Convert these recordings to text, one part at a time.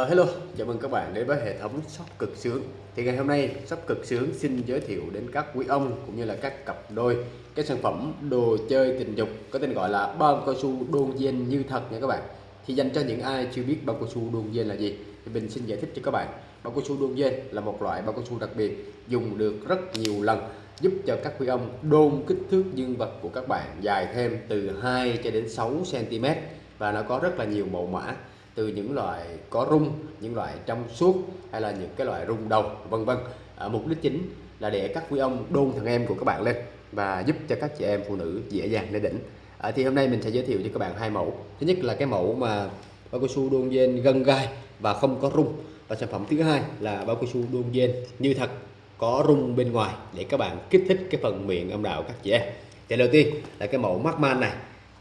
Ờ, hello, chào mừng các bạn đến với hệ thống shop cực sướng. Thì ngày hôm nay shop cực sướng xin giới thiệu đến các quý ông cũng như là các cặp đôi. Cái sản phẩm đồ chơi tình dục có tên gọi là bao cao su đôn dên như thật nha các bạn. Thì dành cho những ai chưa biết bao cao su đôn dên là gì Thì mình xin giải thích cho các bạn. Bao cao su đôn dên là một loại bao cao su đặc biệt dùng được rất nhiều lần giúp cho các quý ông đôn kích thước dương vật của các bạn dài thêm từ 2 cho đến 6 cm và nó có rất là nhiều mẫu mã từ những loại có rung những loại trong suốt hay là những cái loại rung đầu vân vân. À, mục đích chính là để các quý ông đôn thằng em của các bạn lên và giúp cho các chị em phụ nữ dễ dàng lên đỉnh. À, thì hôm nay mình sẽ giới thiệu cho các bạn hai mẫu. Thứ nhất là cái mẫu mà bao cao su đôn dên gân gai và không có rung. Và sản phẩm thứ hai là bao cao su đôn dên như thật có rung bên ngoài để các bạn kích thích cái phần miệng âm đạo các chị em. Thì đầu tiên là cái mẫu Markman này.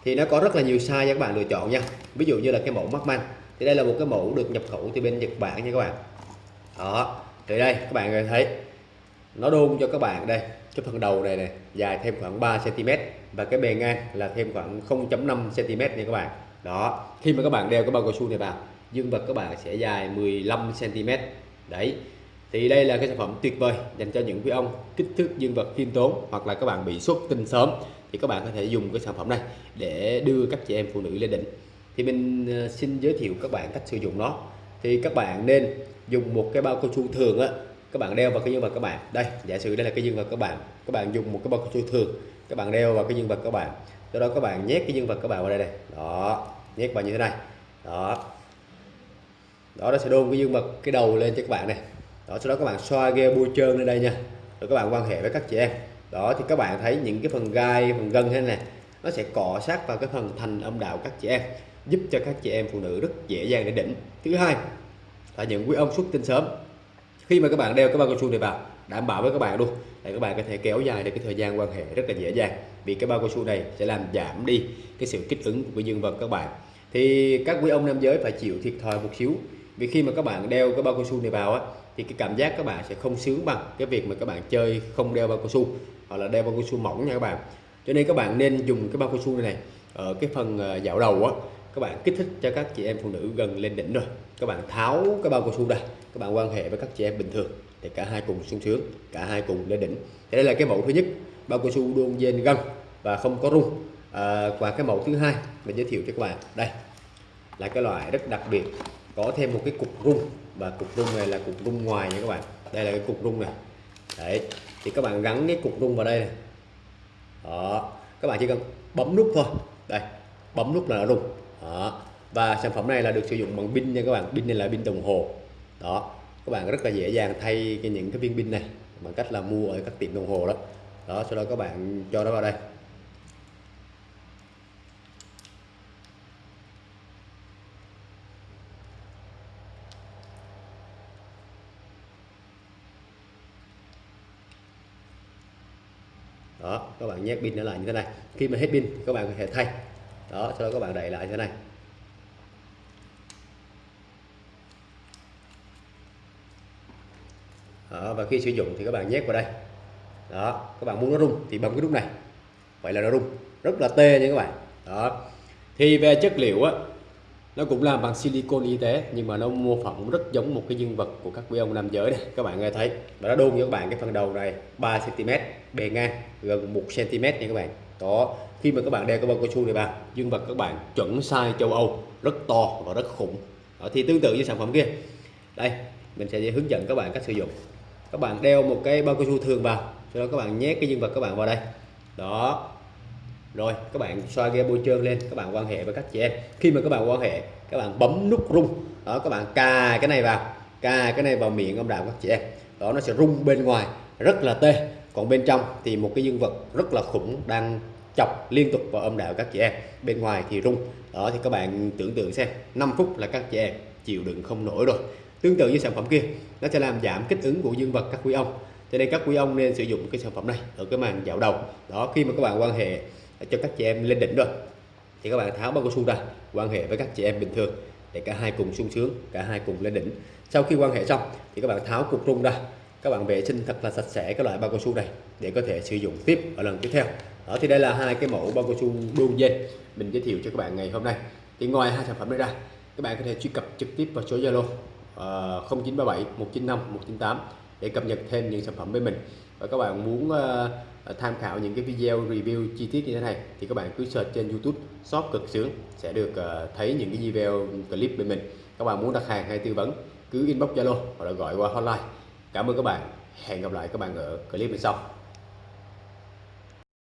Thì nó có rất là nhiều size cho các bạn lựa chọn nha. Ví dụ như là cái mẫu Markman thì đây là một cái mẫu được nhập khẩu từ bên Nhật Bản nha các bạn. Đó, thì đây, các bạn thấy. Nó đôn cho các bạn đây, cái phần đầu này này dài thêm khoảng 3 cm và cái bề ngang là thêm khoảng 0.5 cm nha các bạn. Đó, khi mà các bạn đeo cái bao cao su này vào, dương vật các bạn sẽ dài 15 cm đấy, thì đây là cái sản phẩm tuyệt vời dành cho những quý ông kích thước dương vật khiêm tốn hoặc là các bạn bị xuất tinh sớm. Thì các bạn có thể dùng cái sản phẩm này để đưa các chị em phụ nữ lên đỉnh thì mình ờ, xin giới thiệu các bạn cách sử dụng nó. Thì các bạn nên dùng một cái bao cao su thường á. Các bạn đeo vào cái dương vật các bạn. Đây, giả sử đây là cái dương vật các bạn. Các bạn dùng một cái bao cao su thường. Các bạn đeo vào cái dương vật các bạn. Sau đó các bạn nhét cái dương vật các bạn vào đây này đó, nhét vào như thế này. Đó. Đó, nó sẽ đôn cái dương vật, cái đầu lên cho các bạn này. Đó, sau đó các bạn xoa ghe bôi trơn lên đây nha. Rồi các bạn quan hệ với các chị em. Đó, thì các bạn thấy những cái phần gai, phần gân thế này nó sẽ cọ sát vào cái phần thành âm đạo các chị em giúp cho các chị em phụ nữ rất dễ dàng để đỉnh. Thứ hai là những quý ông xuất tinh sớm. Khi mà các bạn đeo cái bao cao su này vào đảm bảo với các bạn luôn để các bạn có thể kéo dài được cái thời gian quan hệ rất là dễ dàng vì cái bao cao su này sẽ làm giảm đi cái sự kích ứng của dương vật các bạn. Thì các quý ông nam giới phải chịu thiệt thòi một xíu vì khi mà các bạn đeo cái bao cao su này vào á thì cái cảm giác các bạn sẽ không sướng bằng cái việc mà các bạn chơi không đeo bao cao su hoặc là đeo bao cao su mỏng nha các bạn. Cho nên các bạn nên dùng cái bao cao su này, này ở cái phần ờ, dạo đầu á các bạn kích thích cho các chị em phụ nữ gần lên đỉnh rồi các bạn tháo cái bao cao su ra các bạn quan hệ với các chị em bình thường. Thì cả hai cùng sung sướng cả hai cùng lên đỉnh. Thì đây là cái mẫu thứ nhất bao cao su đôn dên gân và không có rung. À, và cái mẫu thứ hai mình giới thiệu cho các bạn đây là cái loại rất đặc biệt có thêm một cái cục rung. Và cục rung này là cục rung ngoài nha các bạn. Đây là cái cục rung này. Đấy thì các bạn gắn cái cục rung vào đây này. Đó các bạn chỉ cần bấm nút thôi. Đây bấm nút là nó rung đó. Và sản phẩm này là được sử dụng bằng pin nha các bạn. Pin này là pin đồng hồ. Đó. Các bạn rất là dễ dàng thay cái những cái viên pin này bằng cách là mua ở các tiệm đồng hồ đó. Đó, sau đó các bạn cho nó vào đây. Đó, các bạn nhét pin nó lại như thế này. Khi mà hết pin, các bạn có thể thay đó sau đó các bạn đẩy lại như thế này. Đó, và khi sử dụng thì các bạn nhét vào đây. Đó các bạn muốn nó rung thì bấm cái nút này. Vậy là nó rung. Rất là tê nha các bạn. Đó. Thì về chất liệu á nó cũng làm bằng silicon y tế nhưng mà nó mô phỏng rất giống một cái dương vật của các quý ông nam giới này các bạn nghe thấy. Và nó đôn cho các bạn cái phần đầu này 3 cm bề ngang gần 1 cm nha các bạn. Đó khi mà các bạn đeo cái bao cao su này vào dương vật các bạn chuẩn size châu Âu rất to và rất khủng. Đó, thì tương tự như sản phẩm kia. Đây mình sẽ hướng dẫn các bạn cách sử dụng. Các bạn đeo một cái bao cao su thường vào sau đó các bạn nhét cái dương vật các bạn vào đây. Đó rồi, các bạn xoa ghe bôi trơn lên, các bạn quan hệ với các chị em. Khi mà các bạn quan hệ, các bạn bấm nút rung. Đó, các bạn cà cái này vào, cà cái này vào miệng âm đạo các chị em. Đó, nó sẽ rung bên ngoài, rất là tê. Còn bên trong thì một cái dương vật rất là khủng đang chọc liên tục vào âm đạo các chị em. Bên ngoài thì rung. Đó, thì các bạn tưởng tượng xem 5 phút là các chị em chịu đựng không nổi rồi. Tương tự như sản phẩm kia, nó sẽ làm giảm kích ứng của dương vật các quý ông. Cho nên các quý ông nên sử dụng cái sản phẩm này ở cái màn dạo đầu. Đó, khi mà các bạn quan hệ cho các chị em lên đỉnh rồi. Thì các bạn tháo bao cao su ra quan hệ với các chị em bình thường để cả hai cùng sung sướng cả hai cùng lên đỉnh. Sau khi quan hệ xong thì các bạn tháo cục rung ra. Các bạn vệ sinh thật là sạch sẽ cái loại bao cao su này để có thể sử dụng tiếp ở lần tiếp theo. Đó thì đây là hai cái mẫu bao cao su đôn dây mình giới thiệu cho các bạn ngày hôm nay. Thì ngoài hai sản phẩm này ra các bạn có thể truy cập trực tiếp vào số Zalo uh, 0937 195 198 để cập nhật thêm những sản phẩm với mình. Và các bạn muốn uh, tham khảo những cái video review chi tiết như thế này thì các bạn cứ search trên YouTube shop cực sướng sẽ được uh, thấy những cái video clip bên mình. Các bạn muốn đặt hàng hay tư vấn cứ inbox Zalo hoặc là gọi qua hotline. Cảm ơn các bạn. Hẹn gặp lại các bạn ở clip bên sau.